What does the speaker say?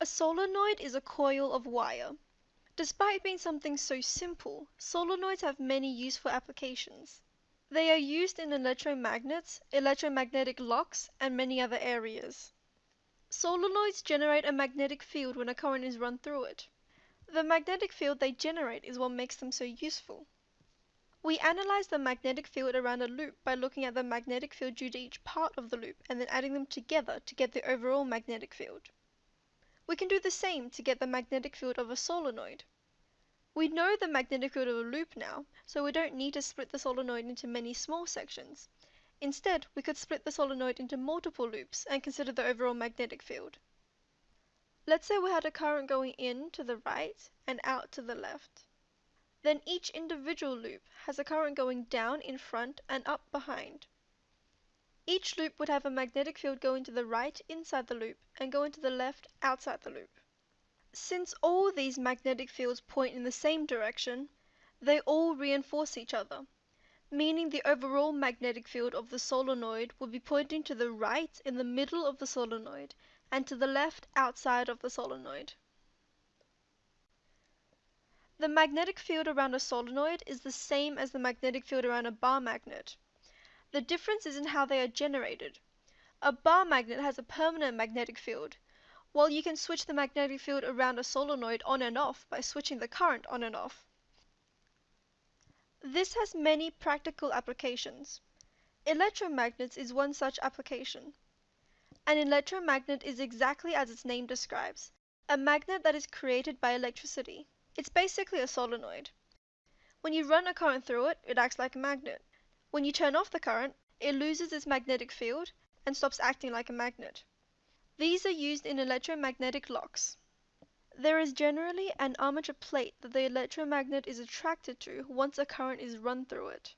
A solenoid is a coil of wire. Despite being something so simple, solenoids have many useful applications. They are used in electromagnets, electromagnetic locks, and many other areas. Solenoids generate a magnetic field when a current is run through it. The magnetic field they generate is what makes them so useful. We analyze the magnetic field around a loop by looking at the magnetic field due to each part of the loop and then adding them together to get the overall magnetic field. We can do the same to get the magnetic field of a solenoid. We know the magnetic field of a loop now, so we don't need to split the solenoid into many small sections. Instead, we could split the solenoid into multiple loops and consider the overall magnetic field. Let's say we had a current going in to the right and out to the left. Then each individual loop has a current going down in front and up behind. Each loop would have a magnetic field going to the right inside the loop and going to the left outside the loop. Since all these magnetic fields point in the same direction, they all reinforce each other, meaning the overall magnetic field of the solenoid would be pointing to the right in the middle of the solenoid and to the left outside of the solenoid. The magnetic field around a solenoid is the same as the magnetic field around a bar magnet. The difference is in how they are generated. A bar magnet has a permanent magnetic field, while you can switch the magnetic field around a solenoid on and off by switching the current on and off. This has many practical applications. Electromagnets is one such application. An electromagnet is exactly as its name describes, a magnet that is created by electricity. It's basically a solenoid. When you run a current through it, it acts like a magnet. When you turn off the current, it loses its magnetic field and stops acting like a magnet. These are used in electromagnetic locks. There is generally an armature plate that the electromagnet is attracted to once a current is run through it.